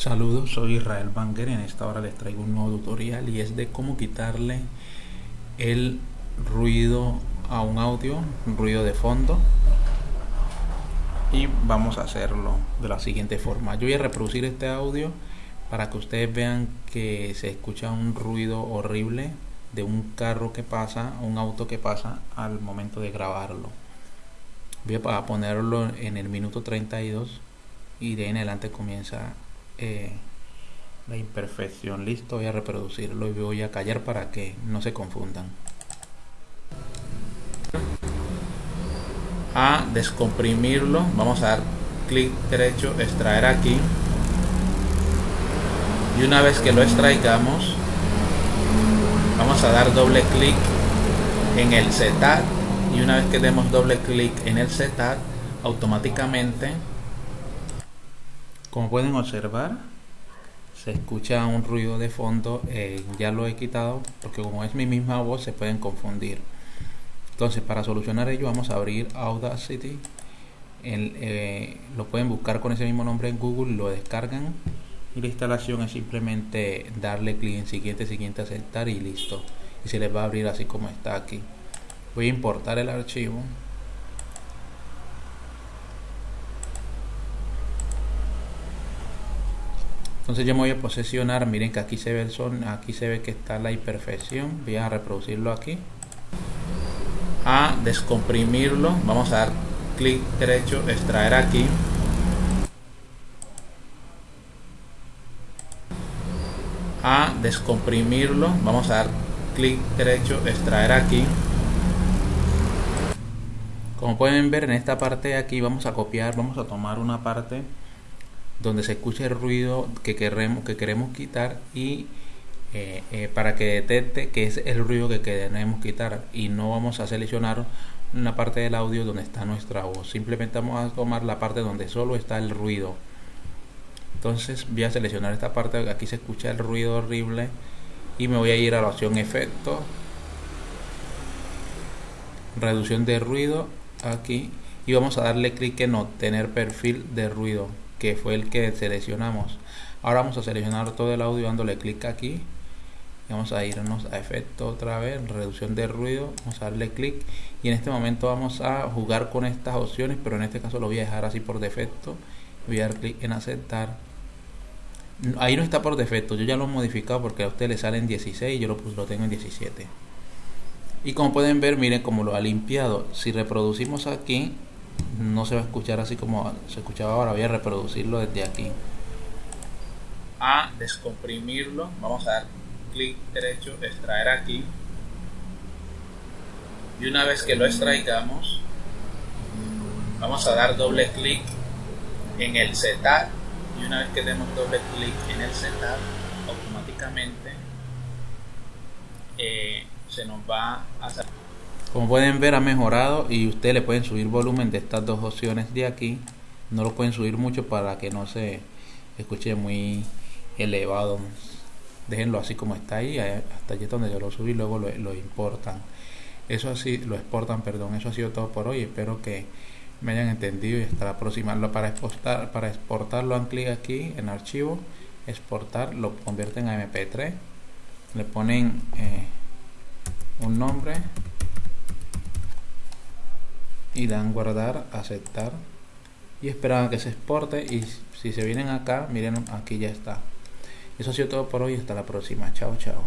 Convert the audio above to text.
Saludos, soy Israel Banger y en esta hora les traigo un nuevo tutorial y es de cómo quitarle el ruido a un audio, un ruido de fondo y vamos a hacerlo de la siguiente forma. Yo voy a reproducir este audio para que ustedes vean que se escucha un ruido horrible de un carro que pasa, un auto que pasa al momento de grabarlo. Voy a ponerlo en el minuto 32 y de ahí en adelante comienza eh, la imperfección. Listo, voy a reproducirlo y voy a callar para que no se confundan. A descomprimirlo, vamos a dar clic derecho, extraer aquí. Y una vez que lo extraigamos, vamos a dar doble clic en el setup y una vez que demos doble clic en el setup automáticamente como pueden observar, se escucha un ruido de fondo, eh, ya lo he quitado porque como es mi misma voz se pueden confundir. Entonces para solucionar ello vamos a abrir Audacity, eh, lo pueden buscar con ese mismo nombre en Google, lo descargan y la instalación es simplemente darle clic en siguiente, siguiente, aceptar y listo. Y se les va a abrir así como está aquí. Voy a importar el archivo entonces yo me voy a posesionar miren que aquí se ve el son aquí se ve que está la imperfección voy a reproducirlo aquí. A descomprimirlo vamos a dar clic derecho extraer aquí. A descomprimirlo vamos a dar clic derecho extraer aquí. Como pueden ver en esta parte de aquí vamos a copiar vamos a tomar una parte donde se escuche el ruido que queremos, que queremos quitar y eh, eh, para que detecte que es el ruido que queremos quitar. Y no vamos a seleccionar una parte del audio donde está nuestra voz. Simplemente vamos a tomar la parte donde solo está el ruido. Entonces voy a seleccionar esta parte aquí se escucha el ruido horrible y me voy a ir a la opción efecto. Reducción de ruido aquí. Y vamos a darle clic en obtener perfil de ruido que fue el que seleccionamos. Ahora vamos a seleccionar todo el audio dándole clic aquí. Vamos a irnos a efecto otra vez reducción de ruido. Vamos a darle clic. Y en este momento vamos a jugar con estas opciones pero en este caso lo voy a dejar así por defecto. Voy a dar clic en aceptar. Ahí no está por defecto. Yo ya lo he modificado porque a usted le salen 16 yo lo, lo tengo en 17 y como pueden ver miren como lo ha limpiado. Si reproducimos aquí no se va a escuchar así como se escuchaba ahora. Voy a reproducirlo desde aquí. A descomprimirlo. Vamos a dar clic derecho extraer aquí. Y una vez que lo extraigamos vamos a dar doble clic en el setup. Y una vez que demos doble clic en el setup automáticamente eh, se nos va a salir como pueden ver ha mejorado y ustedes le pueden subir volumen de estas dos opciones de aquí. No lo pueden subir mucho para que no se escuche muy elevado. Déjenlo así como está ahí, eh, hasta allí donde yo lo subí, luego lo, importan. Eso así, lo exportan, perdón. Eso ha sido todo por hoy. Espero que me hayan entendido y hasta la próxima. Para exportar, para exportarlo, han clic aquí en archivo, exportar, lo convierten a MP3, le ponen eh, un nombre y dan guardar, aceptar y esperan a que se exporte y si se vienen acá, miren aquí ya está. Eso ha sido todo por hoy, hasta la próxima. Chao, chao.